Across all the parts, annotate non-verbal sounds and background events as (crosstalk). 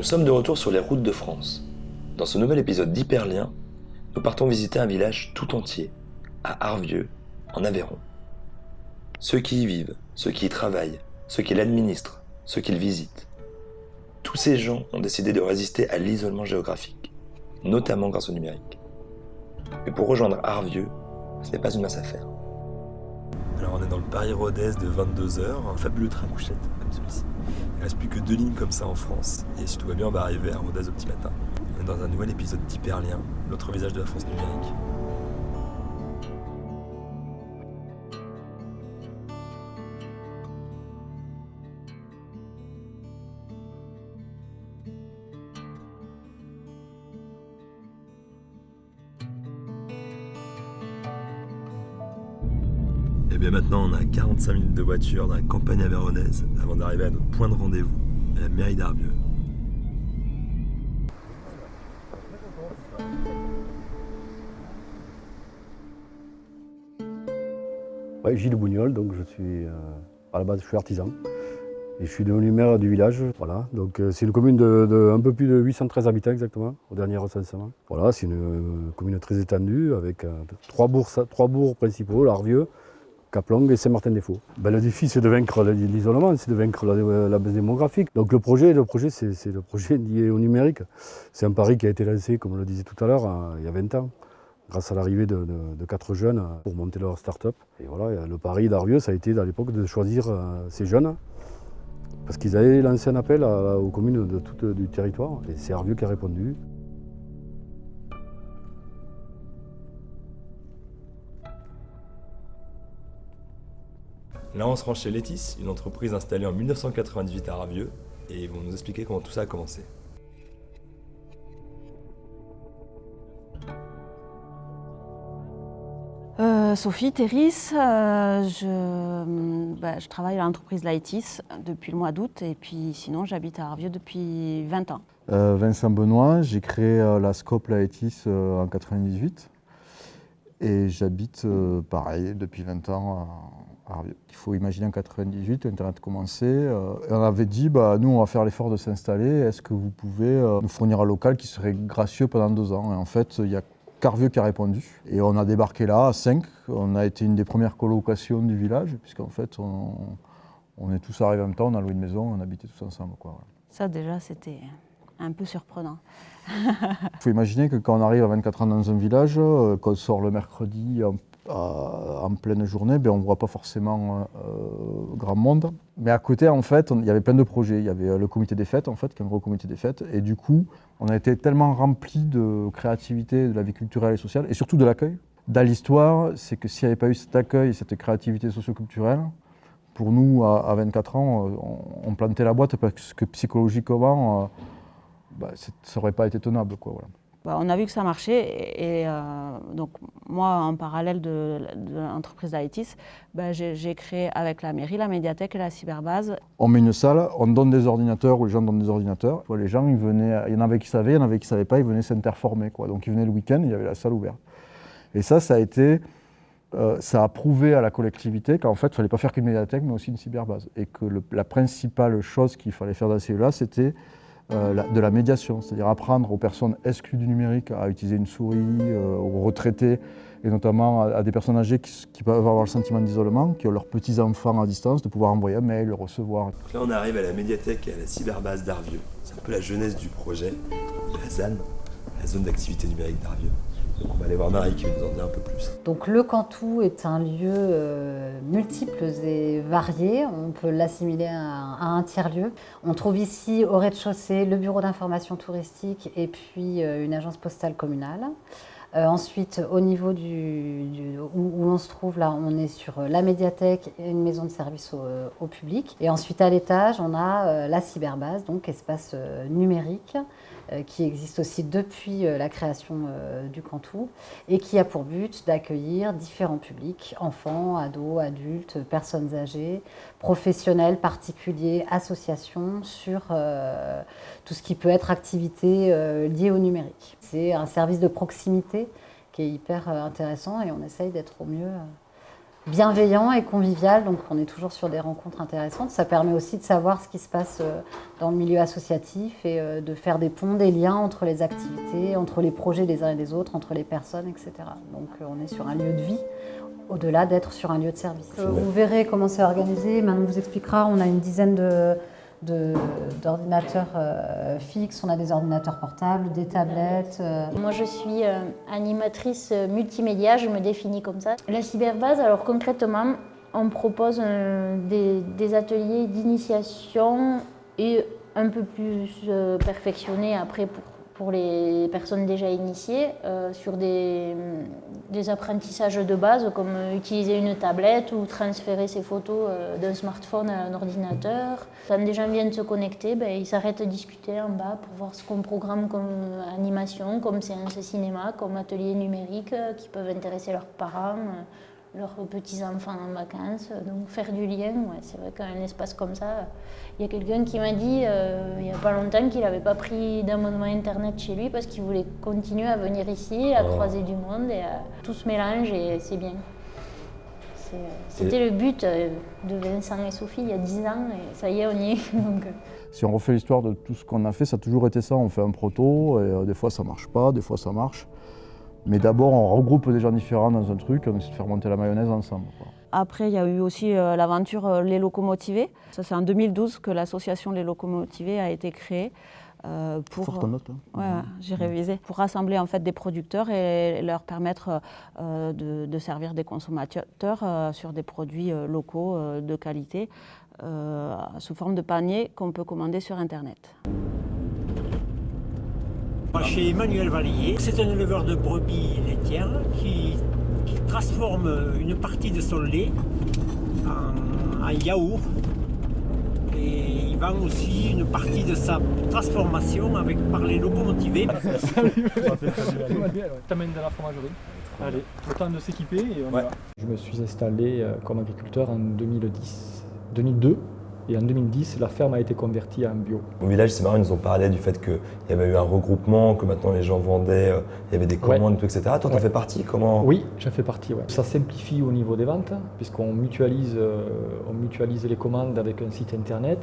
Nous sommes de retour sur les routes de France. Dans ce nouvel épisode d'Hyperlien, nous partons visiter un village tout entier, à Arvieux, en Aveyron. Ceux qui y vivent, ceux qui y travaillent, ceux qui l'administrent, ceux qui le visitent. Tous ces gens ont décidé de résister à l'isolement géographique, notamment grâce au numérique. Mais pour rejoindre Arvieux, ce n'est pas une mince affaire. Alors on est dans le Paris-Rodez de 22h, un fabuleux train couchette comme celui-ci. Il ne reste plus que deux lignes comme ça en France. Et si tout va bien, on va arriver à Rodez au petit matin. Dans un nouvel épisode d'Hyperlien, l'autre visage de la France numérique. Bien maintenant, on a 45 minutes de voiture dans la campagne avéronaise avant d'arriver à notre point de rendez-vous, la mairie d'Arbieux. Ouais, Gilles Bougnol, donc je suis euh, à la base je suis artisan et je suis devenu maire du village. Voilà, donc euh, c'est une commune de, un peu plus de 813 habitants exactement au dernier recensement. Voilà, c'est une, euh, commune très étendue avec trois bourgs principaux, l'Arvieux, Caplong et Saint-Martin-des-Faux. Ben, le défi c'est de vaincre l'isolement, c'est de vaincre la, baisse démographique. Donc le projet, le projet c'est le projet (laughs) lié au numérique. C'est un pari qui a été lancé, comme on le disait tout à l'heure, il y a 20 ans grâce à l'arrivée de, quatre jeunes pour monter leur start-up. Et voilà, le pari d'Arvieux, ça a été à l'époque de choisir euh, ces jeunes, parce qu'ils avaient lancé un appel aux communes de tout du territoire, et c'est Arvieux qui a répondu. Là, on se rend chez Letis, une entreprise installée en 1998 à Arvieux, et ils vont nous expliquer comment tout ça a commencé. Euh, Sophie Terris, euh, je, bah, je, travaille à l'entreprise Laitis depuis le mois d'août et puis sinon j'habite à Arvieux depuis 20 ans. Euh, Vincent Benoît, j'ai créé la Scope Laitis en 98 et j'habite pareil depuis 20 ans Il faut imaginer en 98, Internet commençait et on avait dit bah, nous on va faire l'effort de s'installer, est-ce que vous pouvez nous fournir un local qui serait gracieux pendant deux ans? Et en fait il y a Carvieux qui a répondu. Et on a débarqué là à 5. On a été une des premières colocations du village, puisqu'en fait, on, on, est tous arrivés en même temps, on a loué une maison, on habitait tous ensemble. Quoi, voilà. Ça, déjà, c'était un peu surprenant. Il faut imaginer que quand on arrive à 24 ans dans un village, euh, qu'on sort le mercredi en, en pleine journée, ben on ne voit pas forcément euh, grand monde. Mais à côté, en fait, il y avait plein de projets. Il y avait le comité des fêtes, en fait, qui est un gros comité des fêtes. Et du coup, on a été tellement rempli de créativité, de la vie culturelle et sociale, et surtout de l'accueil. Dans l'histoire, c'est que s'il n'y avait pas eu cet accueil et cette créativité socioculturelle, pour nous, à, à 24 ans, on, plantait la boîte parce que psychologiquement, euh, bah, ça n'aurait pas été tenable. Quoi. Bah, on a vu que ça marchait et, euh, donc moi, en parallèle de, l'entreprise d'Aitis, bah, j'ai créé avec la mairie la médiathèque et la cyberbase. On met une salle, on donne des ordinateurs ou les gens donnent des ordinateurs. Les gens, il y en avait qui savaient, il y en avait qui ne savaient pas, ils venaient s'interformer. Donc ils venaient le week-end, il y avait la salle ouverte. Et ça, ça a euh, prouvé à la collectivité qu'en fait, il ne fallait pas faire qu'une médiathèque, mais aussi une cyberbase. Et que la principale chose qu'il fallait faire dans ces là c'était de la médiation, c'est-à-dire apprendre aux personnes exclues du numérique à utiliser une souris, euh, aux retraités, et notamment à, des personnes âgées qui, peuvent avoir le sentiment d'isolement, qui ont leurs petits-enfants à distance, de pouvoir envoyer un mail, le recevoir. Là, on arrive à la médiathèque et à la cyberbase d'Arvieux. C'est un peu la jeunesse du projet, la ZAN, la zone d'activité numérique d'Arvieux. On va aller voir Marie qui va nous en dire un peu plus. Donc le Cantou est un lieu euh, multiple et varié. On peut l'assimiler à, un tiers-lieu. On trouve ici au rez-de-chaussée le bureau d'information touristique et puis euh, une agence postale communale. Euh, ensuite, au niveau du, où, où, on se trouve, là, on est sur la médiathèque et une maison de service au, public. Et ensuite, à l'étage, on a la cyberbase, donc espace numérique, qui existe aussi depuis la création du Cantou et qui a pour but d'accueillir différents publics, enfants, ados, adultes, personnes âgées, professionnels, particuliers, associations, sur euh, tout ce qui peut être activité euh, liée au numérique. C'est un service de proximité qui est hyper intéressant et on essaye d'être au mieux bienveillant et convivial, donc on est toujours sur des rencontres intéressantes. Ça permet aussi de savoir ce qui se passe euh, dans le milieu associatif et euh, de faire des ponts, des liens entre les activités, entre les projets des uns et des autres, entre les personnes, etc. Donc euh, on est sur un lieu de vie au-delà d'être sur un lieu de service. Vous verrez comment c'est organisé, Manon vous expliquera, on a une dizaine de, d'ordinateurs euh, fixes, on a des ordinateurs portables, des tablettes. Euh. Moi je suis euh, animatrice multimédia, je me définis comme ça. La cyberbase, alors concrètement, on propose des, des, ateliers d'initiation et un peu plus perfectionnés après pour pour les personnes déjà initiées euh, sur des, des, apprentissages de base comme utiliser une tablette ou transférer ses photos euh, d'un smartphone à un ordinateur. Quand des gens viennent se connecter, ben, ils s'arrêtent à discuter en bas pour voir ce qu'on programme comme animation, comme séance cinéma, comme atelier numérique euh, qui peuvent intéresser leurs parents leurs petits-enfants en vacances. Donc faire du lien, ouais, c'est vrai qu'un espace comme ça, il y a quelqu'un qui m'a dit euh, il n'y a pas longtemps qu'il n'avait pas pris d'abonnement Internet chez lui parce qu'il voulait continuer à venir ici, à oh. croiser du monde et à... tout se mélange et c'est bien. C'était le but euh, de Vincent et Sophie il y a 10 ans et ça y est, on y est. (laughs) Donc... Euh. Si on refait l'histoire de tout ce qu'on a fait, ça a toujours été ça. On fait un proto et des fois ça marche pas, des fois ça marche. Mais d'abord, on regroupe des gens différents dans un truc, on essaie de faire monter la mayonnaise ensemble. Après, il y a eu aussi euh, l'aventure euh, Les Locomotivés. Ça, c'est en 2012 que l'association Les Locomotivés a été créée. Euh, pour, Forte note. Hein. j'ai révisé. Pour rassembler en fait des producteurs et leur permettre de, servir des consommateurs sur des produits locaux de qualité sous forme de panier qu'on peut commander sur Internet. Chez Emmanuel Vallier, c'est un éleveur de brebis laitières qui, transforme une partie de son lait en, yaourt et il vend aussi une partie de sa transformation avec, par les locomotivés. Salut (laughs) T'amènes de la fromagerie. Allez, temps de s'équiper et on y va. Je me suis installé euh, comme agriculteur en 2010, 2002 et en 2010, la ferme a été convertie en bio. Au village, c'est marrant, ils nous ont parlé du fait qu'il y avait eu un regroupement, que maintenant les gens vendaient, euh, il y avait des commandes, tout, etc. Toi, tu en fais partie comment Oui, j'en fais partie. Ça simplifie au niveau des ventes, puisqu'on mutualise, euh, on mutualise les commandes avec un site internet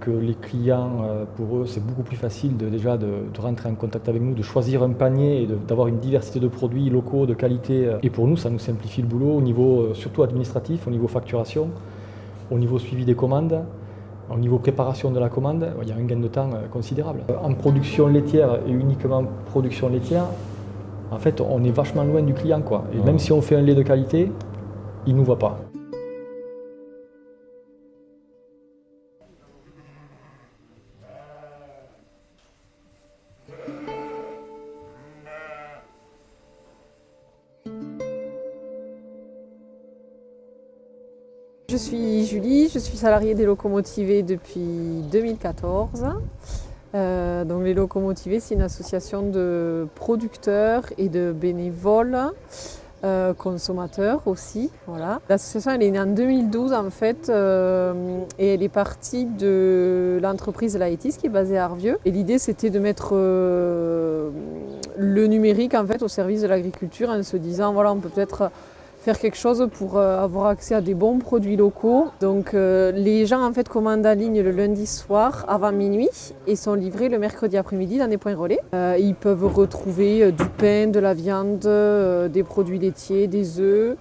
que les clients, euh, pour eux, c'est beaucoup plus facile de, déjà de, rentrer en contact avec nous, de choisir un panier et d'avoir une diversité de produits locaux, de qualité. Et pour nous, ça nous simplifie le boulot au niveau surtout administratif, au niveau facturation au niveau suivi des commandes, au niveau préparation de la commande, il y a un gain de temps euh, considérable. En production laitière et uniquement production laitière, en fait, on est vachement loin du client. Quoi. Et même si on fait un lait de qualité, il ne nous voit pas. Je suis Julie, je suis salariée des locomotivés depuis 2014. Euh, donc les locomotivés, c'est une association de producteurs et de bénévoles, euh, consommateurs aussi. L'association elle est née en 2012 en fait euh, et elle est partie de l'entreprise Laetis qui est basée à Arvieux. Et l'idée c'était de mettre le numérique en fait au service de l'agriculture en se disant voilà on peut peut-être faire quelque chose pour euh, avoir accès à des bons produits locaux. Donc euh, les gens en fait commandent en ligne le lundi soir avant minuit et sont livrés le mercredi après-midi dans des points relais. Euh, ils peuvent retrouver du pain, de la viande, des produits laitiers, des œufs.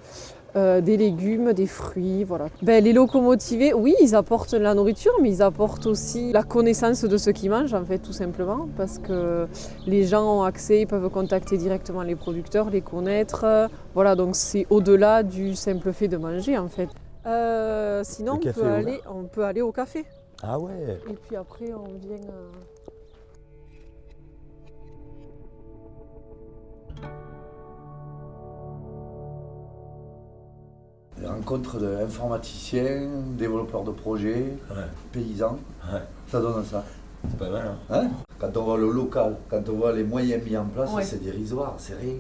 Euh, des légumes, des fruits, voilà. Ben, les locomotivés, oui, ils apportent la nourriture, mais ils apportent aussi la connaissance de ce qu'ils mangent, en fait, tout simplement, parce que les gens ont accès, ils peuvent contacter directement les producteurs, les connaître. Voilà, donc c'est au-delà du simple fait de manger, en fait. Euh, sinon, on peut, aller, on peut aller au café. Ah ouais Et puis après, on vient... Euh, rencontre d'informaticiens, développeurs de projets, paysans. Ça donne ça. C'est pas mal. Hein. hein? Quand on voit le local, quand on voit les moyens mis en place, c'est dérisoire, c'est rien.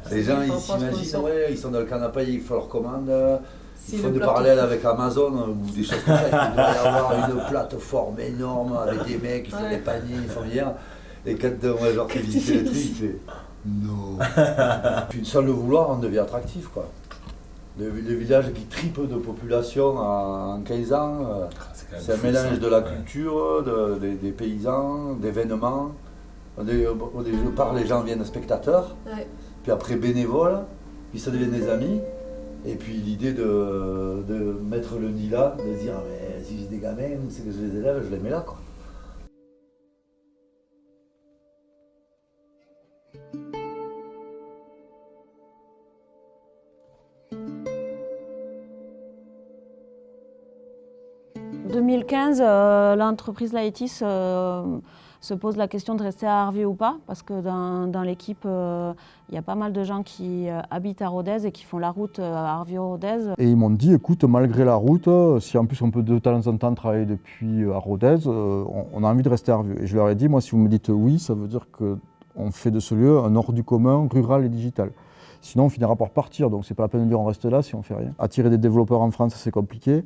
(laughs) les gens, ils s'imaginent, ouais, ils sont dans le canapé, ils font leur commande. Ils font des parallèles avec Amazon ou des choses comme ça. Il doit y avoir une plateforme énorme avec des mecs qui font des paniers, ils font bien. Et quand moi, genre, tu visiter le truc, tu fais non. Puis sans le vouloir, on devient attractif, quoi. Les, villages qui tripent de population en 15 ans, euh, ah, c'est un mélange de la culture, des paysans, d'événements. Au départ, les gens viennent spectateurs, puis après bénévoles, puis ça devient des amis. Et puis l'idée de, mettre le nid là, de dire mais si j'ai des gamins, c'est que je les élève, je les mets là. Quoi. 2015, euh, l'entreprise Laetis euh, se pose la question de rester à Arvieux ou pas, parce que dans, l'équipe, euh, il y a pas mal de gens qui habitent à Rodez et qui font la route à Arvieux-Rodez. Et ils m'ont dit, écoute, malgré la route, si en plus on peut de temps en temps travailler depuis à Rodez, on, a envie de rester à Arvieux. Et je leur ai dit, moi, si vous me dites oui, ça veut dire qu'on fait de ce lieu un hors du commun, rural et digital. Sinon, on finira par partir, donc c'est pas la peine de dire on reste là si on fait rien. Attirer des développeurs en France, c'est compliqué.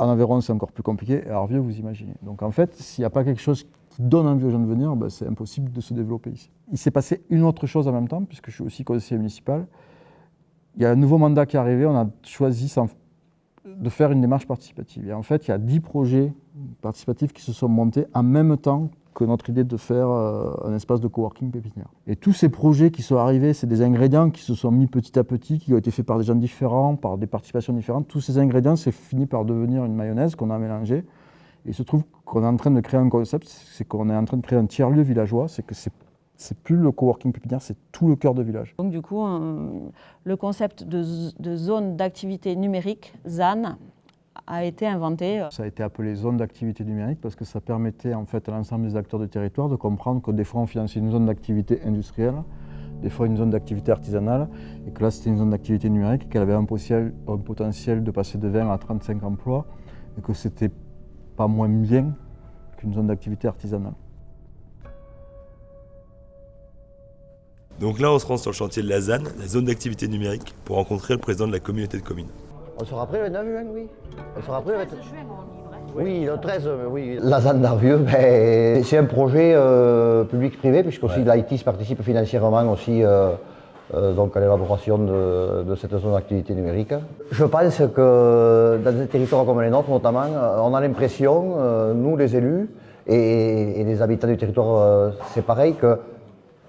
En Aveyron, c'est encore plus compliqué. Et à Arvieux, vous imaginez. Donc en fait, s'il n'y a pas quelque chose qui donne envie aux gens de venir, ben, c'est impossible de se développer ici. Il s'est passé une autre chose en même temps, puisque je suis aussi conseiller municipal. Il y a un nouveau mandat qui est arrivé. On a choisi de faire une démarche participative. Et en fait, il y a 10 projets participatifs qui se sont montés en même temps notre idée de faire euh, un espace de coworking pépinière. Et tous ces projets qui sont arrivés, c'est des ingrédients qui se sont mis petit à petit, qui ont été faits par des gens différents, par des participations différentes. Tous ces ingrédients, c'est fini par devenir une mayonnaise qu'on a mélangée. Et il se trouve qu'on est en train de créer un concept, c'est qu'on est en train de créer un tiers-lieu villageois, c'est que c'est c'est plus le coworking pépinière, c'est tout le cœur de village. Donc du coup, le concept de, de zone d'activité numérique, ZAN, a été inventé. Ça a été appelé zone d'activité numérique parce que ça permettait en fait à l'ensemble des acteurs du territoire de comprendre que des fois on finançait une zone d'activité industrielle, des fois une zone d'activité artisanale, et que là c'était une zone d'activité numérique et qu'elle avait un potentiel, un potentiel de passer de 20 à 35 emplois et que c'était pas moins bien qu'une zone d'activité artisanale. Donc là, on se rend sur le chantier de la ZAN, la zone d'activité numérique, pour rencontrer le président de la communauté de communes. On sera prêt le 9 juin, oui. On sera prêt le 13 juin, on Oui, le 13, oui. La ZAN d'Arvieux, ben, c'est un projet euh, public-privé, puisque aussi l'ITIS participe financièrement aussi euh, euh, donc à l'élaboration de, cette zone d'activité numérique. Je pense que dans des territoires comme les nôtres, notamment, on a l'impression, nous les élus et, les habitants du territoire, c'est pareil, qu'il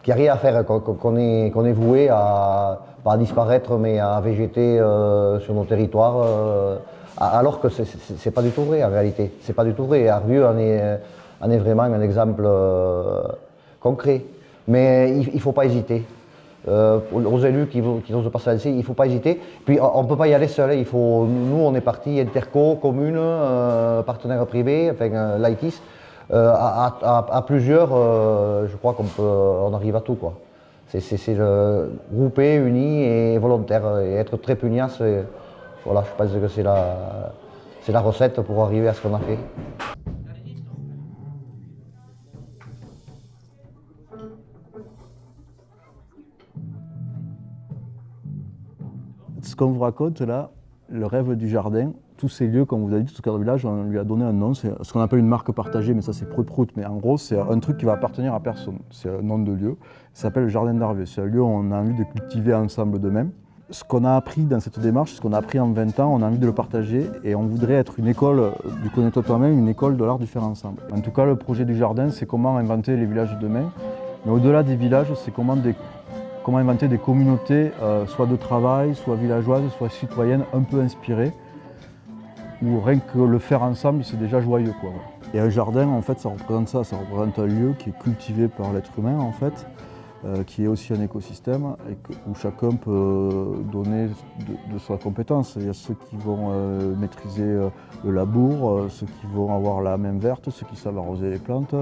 n'y a rien à faire, qu'on est, est, voué à pas à disparaître, mais à végéter euh, sur nos territoires, euh, alors que c'est pas du tout vrai en réalité. C'est pas du tout vrai. Arvieux en est, en est vraiment un exemple euh, concret. Mais il ne faut pas hésiter. aux élus qui, qui osent pas se lancer, il ne faut pas hésiter. Puis on ne peut pas y aller seul. Faut, nous, on est parti interco, commune, partenaires privés, enfin l'ITIS. À, plusieurs, je crois qu'on on arrive à tout. Quoi c'est groupé, uni et volontaire. Et être très pugnace, voilà, je pense que c'est la, la recette pour arriver à ce qu'on a fait. Ce qu'on vous raconte là, le rêve du jardin, tous ces lieux, comme vous avez dit, tout ce cadre village, on lui a donné un nom. C'est ce qu'on appelle une marque partagée, mais ça c'est prout-prout. Mais en gros, c'est un truc qui va appartenir à personne. C'est un nom de lieu. Ça s'appelle le Jardin d'Arvieux. C'est un lieu où on a envie de cultiver ensemble de même. Ce qu'on a appris dans cette démarche, ce qu'on a appris en 20 ans, on a envie de le partager et on voudrait être une école du connais-toi toi-même, une école de l'art du faire ensemble. En tout cas, le projet du jardin, c'est comment inventer les villages de demain. Mais au-delà des villages, c'est comment, comment, inventer des communautés, euh, soit de travail, soit villageoises, soit citoyennes, un peu inspirées, où rien que le faire ensemble, c'est déjà joyeux. Et un jardin, en fait, ça représente ça, ça représente un lieu qui est cultivé par l'être humain, en fait, euh, qui est aussi un écosystème et où chacun peut donner de, sa compétence. Il y a ceux qui vont euh, maîtriser euh, le labour, ceux qui vont avoir la main verte, ceux qui savent arroser les plantes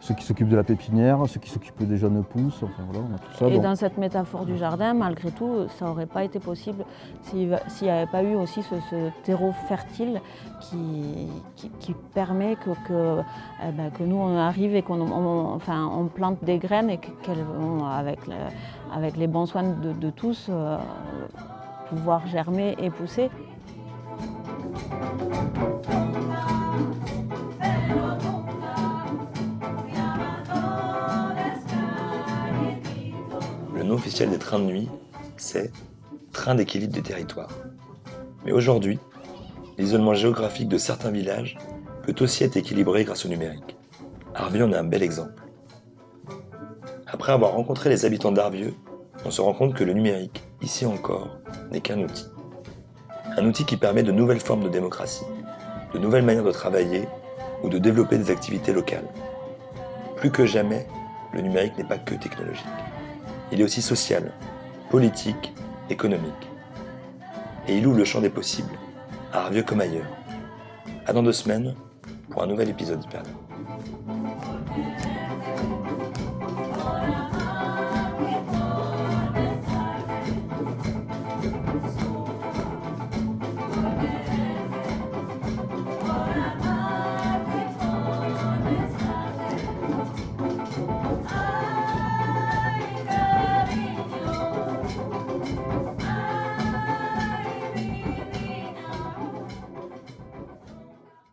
ceux qui s'occupent de la pépinière, ceux qui s'occupent des jeunes pousses, enfin voilà, on a tout ça. Et dans cette métaphore du jardin, malgré tout, ça n'aurait pas été possible s'il n'y avait pas eu aussi ce, terreau fertile qui, qui, permet que, que, eh ben, que, nous on arrive et qu'on enfin, on plante des graines et qu'elles vont, avec, avec les bons soins de, tous, euh, pouvoir germer et pousser. Officiel des trains de nuit, c'est train d'équilibre des territoires. Mais aujourd'hui, l'isolement géographique de certains villages peut aussi être équilibré grâce au numérique. Arvieux en est un bel exemple. Après avoir rencontré les habitants d'Arvieux, on se rend compte que le numérique, ici encore, n'est qu'un outil. Un outil qui permet de nouvelles formes de démocratie, de nouvelles manières de travailler ou de développer des activités locales. Plus que jamais, le numérique n'est pas que technologique il est aussi social, politique, économique. Et il ouvre le champ des possibles, à Arvieux comme ailleurs. À dans deux semaines pour un nouvel épisode d'Hyperdon.